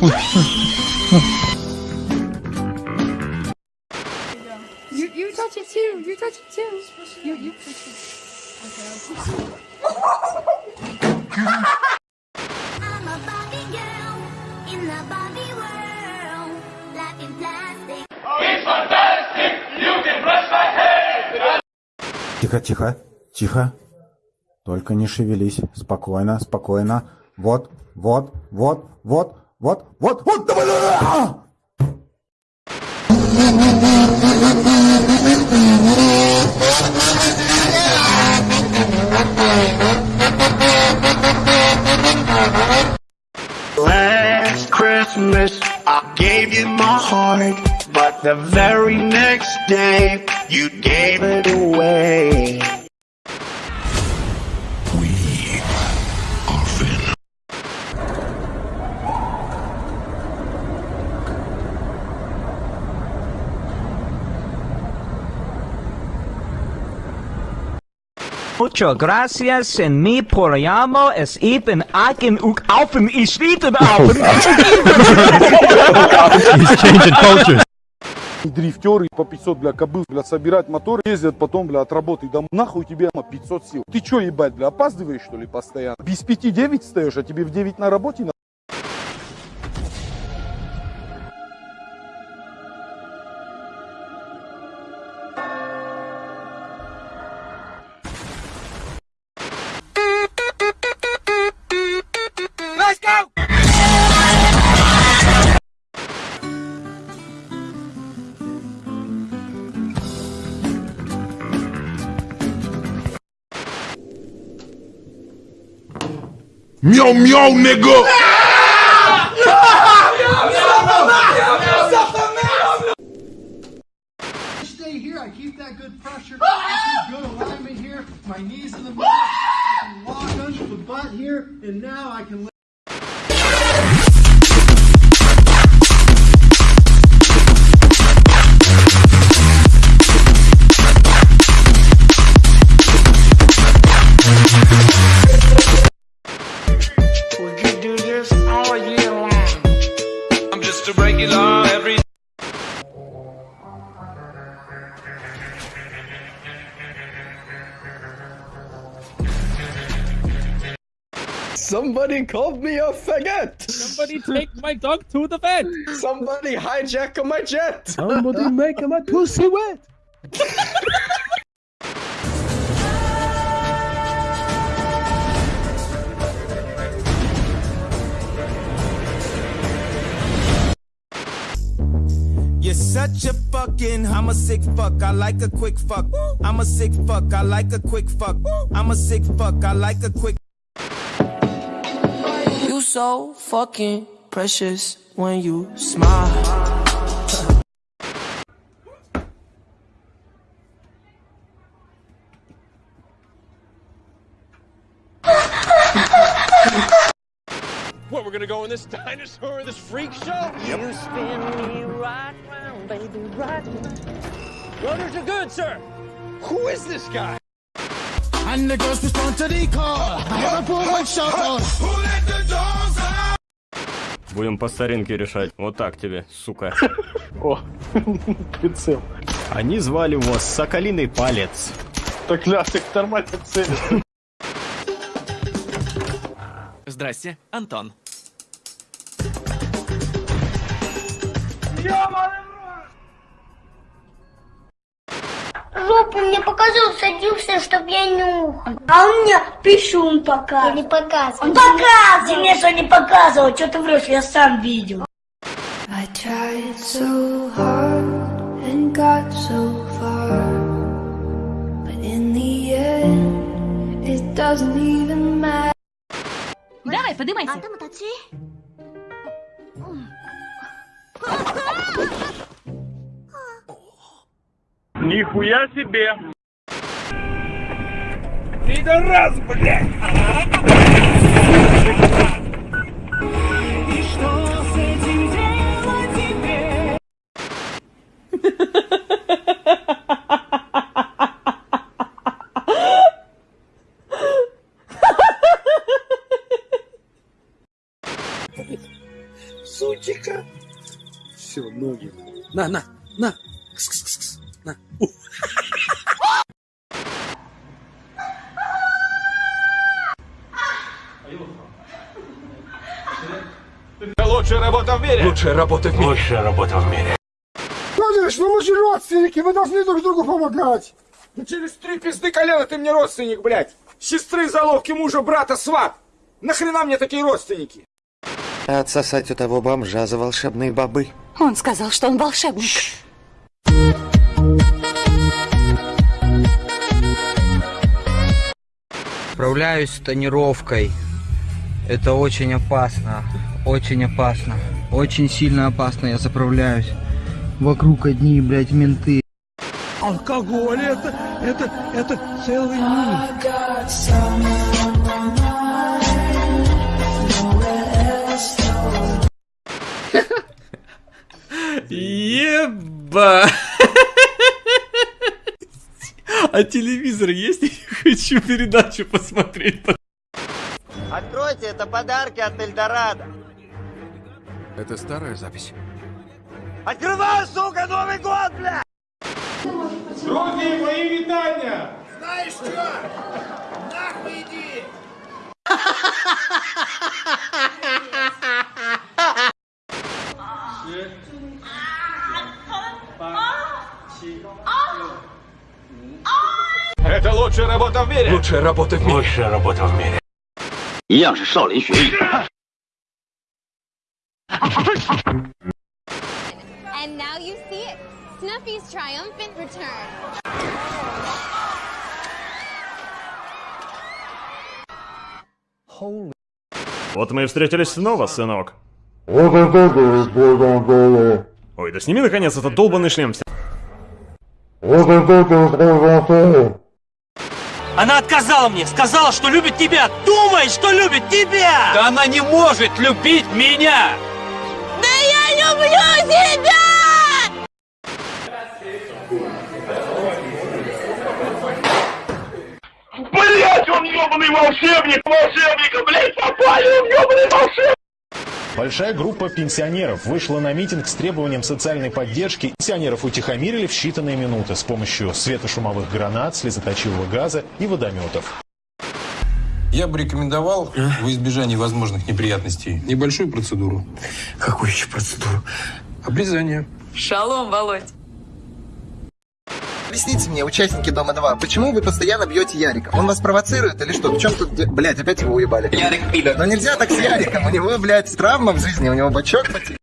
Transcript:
You, you touch it too. You touch it too. You, you touch it. Okay, I'll touch it. I'm a Barbie girl in the Barbie world. Life in plastic. It's fantastic. You can brush my hair. Тихо, тихо, тихо. Только не шевелись. Спокойно, спокойно. Вот, вот, вот, вот. What? What? What the? Ah! Last Christmas, I gave you my heart, but the very next day, you gave it away. Muchas gracias en mi programa es even Aken uk Alpen is Schweden Alpen. He's changing cultures. Дрифтеры по 500, бля, кобыл, бля, собирать мотор, ездят потом, бля, от работы домой. Нахуй тебе, ма, 500 сил. Ты чё, ебать, бля, опаздываешь, что ли, постоянно? Без 5-9 встаешь, а тебе в 9 на работе на... Meow meow, nigga. stay here. I keep that good pressure. I keep good alignment here. My knees in the middle. I can lock under the butt here, and now I can. I'm just a regular every. Somebody called me a faggot. Somebody take my dog to the vet. Somebody hijack my jet. Somebody make my pussy wet. such a fucking, I'm a sick fuck, I like a quick fuck. I'm a sick fuck, I like a quick fuck. I'm a sick fuck, I like a quick You so fucking precious when you smile. What, we're gonna go in this dinosaur, this freak show? You me baby, right round. Runners are good, sir. Who is this guy? And the girls respond to the call. Liverpool one shot on. Who let the dogs out? Будем по старинке решать. Вот так тебе, сука. О, прицел. Они звали его Соколиный Палец. Так, ля, ты нормально целишь. Здрасте, Антон. жопу мне показывал, садился, чтобы я нюхал. А он мне пищун показывал. Я не показывал. Он показывал. Мне что не показывал, что ты врешь, я сам видел. I tried so hard and got so far But in the end, it doesn't even matter Давай, поднимайся. А там оточи. Нихуя себе. Пидорас, блядь! Сучика. Все, ноги. На, на, на. Работа в мире. Лучшая работа в мире. Лучшая работа в мире. Владимирович, ну мы же родственники, мы должны друг другу помогать. Ну через три пизды колена ты мне родственник, блядь. Сестры, заловки мужа, брата, сват. Нахрена мне такие родственники? Отсосать у того бомжа за волшебные бобы. Он сказал, что он волшебник. Справляюсь с тонировкой. Это очень опасно. Очень опасно. Очень сильно опасно я заправляюсь. Вокруг одни, блядь, менты. Алкоголь это, это, это целый мир. Еба! А телевизор есть? Я хочу передачу посмотреть. Откройте, это подарки от Эльдорадо. Это старая запись. Открывай, сука, Новый год, бля! Друзі, мої вітання! Знаешь что? Нахуй иди! Это лучшая работа в мире. Лучшая работа в мире. Лучшая работа в мире. 一样是少林学艺。 And now you see it. Snuffy's triumphant return. Вот мы и встретились снова, сынок. Вот это ты, Ой, да сними наконец этот долбанный шлем. Она отказала мне, сказала, что любит тебя. Думает, что любит тебя. Да она не может любить меня. Да я люблю тебя! Блять, он ебаный волшебник! Волшебника, блять, попали! Он ебаный волшебник! Большая группа пенсионеров вышла на митинг с требованием социальной поддержки. Пенсионеров утихомирили в считанные минуты с помощью светошумовых гранат, слезоточивого газа и водометов. Я бы рекомендовал во избежание возможных неприятностей небольшую процедуру. Какую еще процедуру? Обрезание. Шалом, Володь. Объясните мне, участники Дома-2, почему вы постоянно бьете Ярика? Он вас провоцирует или что? В чем тут... Блядь, опять его уебали. Ярик пидор. Но нельзя так с Яриком, у него, блядь, травма в жизни, у него бачок потек.